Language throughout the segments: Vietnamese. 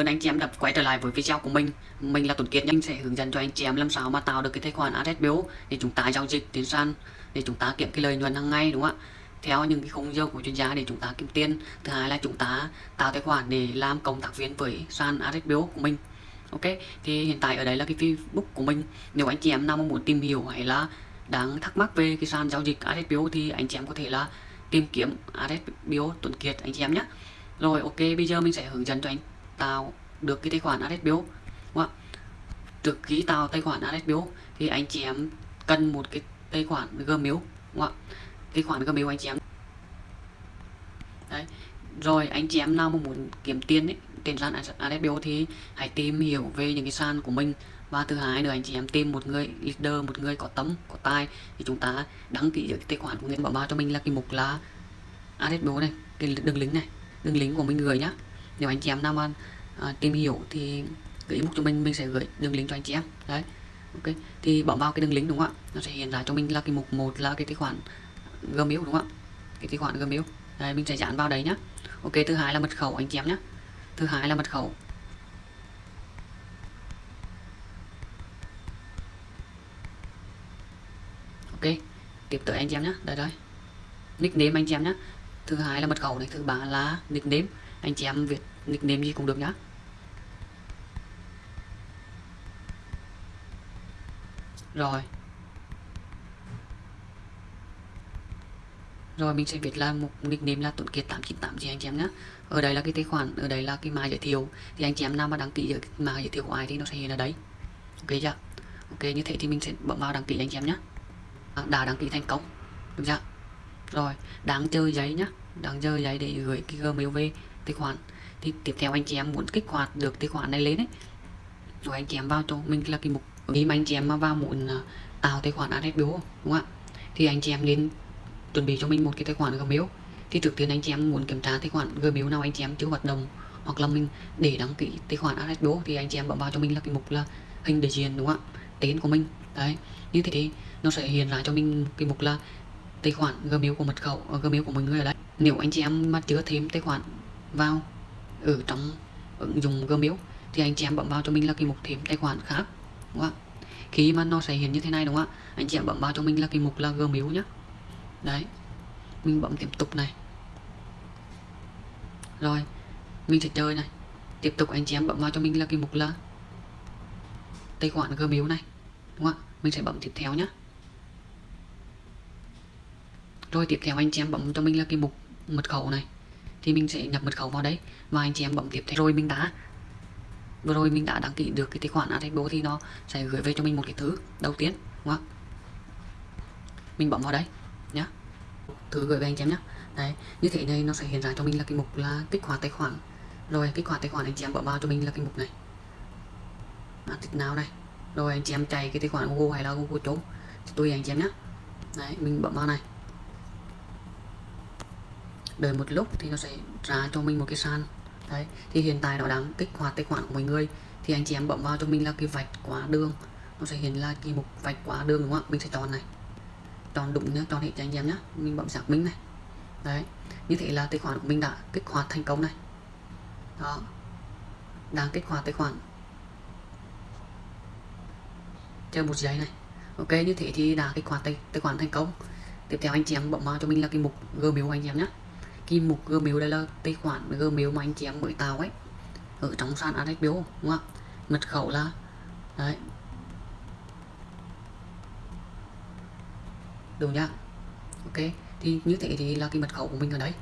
ơn anh chị em đã quay trở lại với video của mình. Mình là Tuấn Kiệt Mình sẽ hướng dẫn cho anh chị em làm sao mà tạo được cái tài khoản AdSBO Để chúng ta giao dịch trên sàn, Để chúng ta kiếm cái lợi nhuận hàng ngày, đúng không ạ? Theo những cái khung giờ của chuyên gia để chúng ta kiếm tiền. Thứ hai là chúng ta tạo tài khoản để làm cộng tác viên với sàn AdSBO của mình. Ok, thì hiện tại ở đây là cái Facebook của mình. Nếu anh chị em nào muốn tìm hiểu hay là đang thắc mắc về cái sàn giao dịch AdSBO thì anh chị em có thể là tìm kiếm AdSBO Tuấn Kiệt, anh chị em nhé. Rồi, ok, bây giờ mình sẽ hướng dẫn cho anh tạo được cái tài khoản AdSBO đúng không trước khi tạo tài khoản AdSBO thì anh chị em cần một cái tài khoản Gmail đúng không tài khoản Gmail anh chị em. Đấy, rồi anh chị em nào mà muốn kiếm tiền ấy trên sàn AdSBO thì hãy tìm hiểu về những cái sàn của mình. Và thứ hai nữa, anh chị em tìm một người leader, một người có tấm, có tài thì chúng ta đăng ký cái tài khoản của người bảo bao cho mình là cái mục là AdSBO này, cái đường link này, đường link của mình gửi nhá nếu anh chị em nào mà à, tìm hiểu thì gửi inbox cho mình mình sẽ gửi đường link cho anh chị em. Đấy ok. Thì bấm vào cái đường link đúng không ạ? Nó sẽ hiện ra cho mình là cái mục một là cái tài khoản gmail đúng không ạ? Cái tài khoản gmail. Đấy, mình sẽ dán vào đấy nhá. Ok thứ hai là mật khẩu anh chị em nhé thứ hai là mật khẩu. Ok tiếp tới anh chị em nhé đây đây. Nickname anh chị em nhé thứ hai là mật khẩu này thứ ba là nickname anh chị em việt, nickname gì cũng được nhá. Rồi. Rồi, mình sẽ viết là một nickname là tuấn kiệt 898 chị anh chị em nhé ở đây là cái tài khoản, ở đây là cái mã giới thiệu. Thì anh chị em nào mà đăng ký mã giới thiệu của ai thì nó sẽ hiện ở đấy ok chưa? Ok, như thế thì mình sẽ bấm vào đăng ký anh chị em nhé à, đã đăng ký thành công. Được chưa? Rồi đáng chơi giấy nhá. Đáng chơi giấy để gửi cái gmail về tài khoản. Thì tiếp theo anh chị em muốn kích hoạt được tài khoản này lên đấy rồi anh chị em vào cho mình là cái mục, khi mà anh chị em mà vào muốn à, tạo tài khoản AdSBO đúng không ạ? Thì anh chị em nên chuẩn bị cho mình một cái tài khoản Gmail. Thì trước tiên anh chị em muốn kiểm tra tài khoản Gmail nào anh chị em chưa hoạt động, hoặc là mình để đăng ký tài khoản AdSBO thì anh chị em bấm vào cho mình là cái mục là hình đại diện, đúng không ạ? Tên của mình, đấy. Như thế thì nó sẽ hiện ra cho mình cái mục là tài khoản Gmail của mật khẩu, Gmail của mình người ở đây. Nếu anh chị em mà chưa thêm tài khoản vào, ở trong ứng dụng Gmail, thì anh chị em bấm vào cho mình là cái mục thêm tài khoản khác, đúng không ạ? Khi mà nó sẽ hiện như thế này, đúng không ạ? Anh chị em bấm vào cho mình là cái mục là Gmail nhé đấy, mình bấm tiếp tục này. Rồi, mình sẽ chơi này. Tiếp tục anh chị em bấm vào cho mình là cái mục là tài khoản Gmail này, đúng không ạ? Mình sẽ bấm tiếp theo nhé rồi tiếp theo anh chị em bấm cho mình là cái mục mật khẩu này thì mình sẽ nhập mật khẩu vào đấy và anh chị em bấm tiếp theo. Rồi mình đã vừa rồi mình đã đăng ký được cái tài khoản Adebo thì nó sẽ gửi về cho mình một cái thứ đầu tiên đúng không? Mình bấm vào đấy nhé thứ gửi về anh chị em nhé đấy như thế này nó sẽ hiện ra cho mình là cái mục là kích hoạt tài khoản. Rồi kích hoạt tài khoản anh chị em bấm vào cho mình là cái mục này. À, tích nào đây rồi anh chị em chạy cái tài khoản Google hay là Google chỗ tùy anh chị em nhé đấy mình bấm vào này đợi một lúc thì nó sẽ ra cho mình một cái sàn. Đấy thì hiện tại nó đang kích hoạt tài khoản của mọi người. Thì anh chị em bấm vào cho mình là cái vạch quá đường. Nó sẽ hiện là cái mục vạch quá đường đúng không ạ? Mình sẽ chọn này. Chọn đúng nhé chọn hết cho anh em nhé mình bấm xác minh này. Đấy như thế là tài khoản của mình đã kích hoạt thành công này. Đó đang kích hoạt tài khoản. Chờ một giây này. Ok như thế thì đã kích hoạt tài, tài khoản thành công. Tiếp theo anh chị em bấm vào cho mình là cái mục gmail anh em nhé cái mục Gmail đây là tài khoản Gmail mà anh chị em mới tạo ấy. Ở trong sàn AdSBO đúng không ạ? Mật khẩu là, đấy. Đúng nhá. Ok, thì như thế thì là cái mật khẩu của mình ở đấy.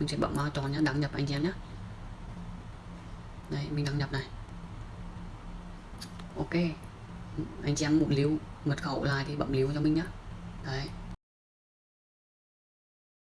Mình sẽ bấm vào chọn nhá, đăng nhập anh chị em nhé đây mình đăng nhập này. Ok. Anh chị em muốn lưu mật khẩu lại thì bấm lưu cho mình nhá. Đấy.